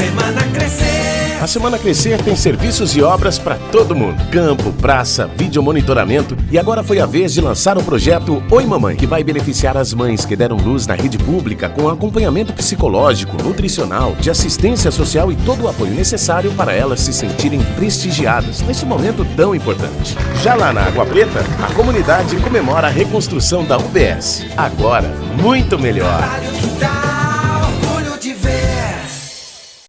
Semana Crescer. A Semana Crescer tem serviços e obras para todo mundo: campo, praça, vídeo monitoramento e agora foi a vez de lançar o projeto Oi Mamãe, que vai beneficiar as mães que deram luz na rede pública com acompanhamento psicológico, nutricional, de assistência social e todo o apoio necessário para elas se sentirem prestigiadas neste momento tão importante. Já lá na Água Preta, a comunidade comemora a reconstrução da UBS. Agora, muito melhor.